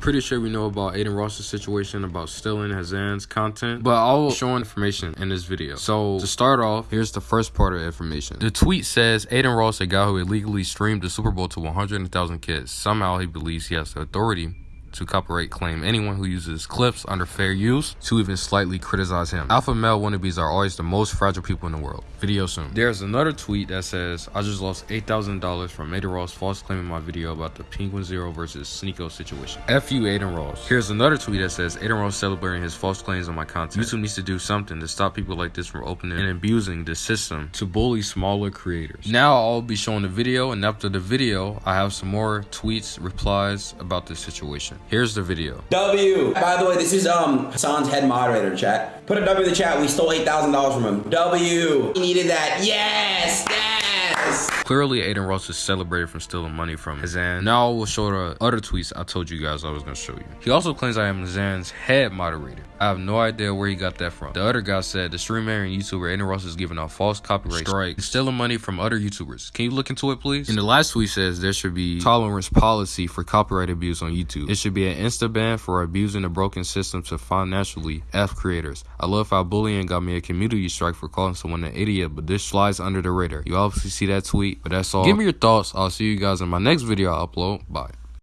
pretty sure we know about Adin Ross's situation about stealing Hasan's content, but I'll show information in this video. So to start off, here's the first part of information. The tweet says Adin Ross, a guy who illegally streamed the Super Bowl to 100,000 kids. Somehow he believes he has the authority to copyright claim anyone who uses clips under fair use to even slightly criticize him. Alpha male wannabes are always the most fragile people in the world. Video soon. There's another tweet that says, I just lost $8,000 from Adin Ross false claiming my video about the Penguinz0 versus Sneako situation. F you Adin Ross. Here's another tweet that says, Adin Ross celebrating his false claims on my content. YouTube needs to do something to stop people like this from opening and abusing the system to bully smaller creators. Now I'll be showing the video and after the video, I have some more tweets, replies about this situation. Here's the video. W. By the way, this is um Hasan's head moderator, chat. Put a W in the chat. We stole eight thousand dollars from him. W. He needed that. Yes. Yes. Clearly, Adin Ross is celebrated from stealing money from Hasan. Now I will show the other tweets I told you guys I was gonna show you. He also claims I am Hasan's head moderator. I have no idea where he got that from. The other guy said the streamer and YouTuber Adin Ross is giving out false copyright strikes, stealing money from other YouTubers. Can you look into it, please? And the last tweet says there should be tolerance policy for copyright abuse on YouTube. It should be an insta ban for abusing the broken system to financially F creators. I love how bullying got me a community strike for calling someone an idiot, but this flies under the radar. You obviously see that tweet, but that's all. Give me your thoughts. I'll see you guys in my next video I upload. Bye.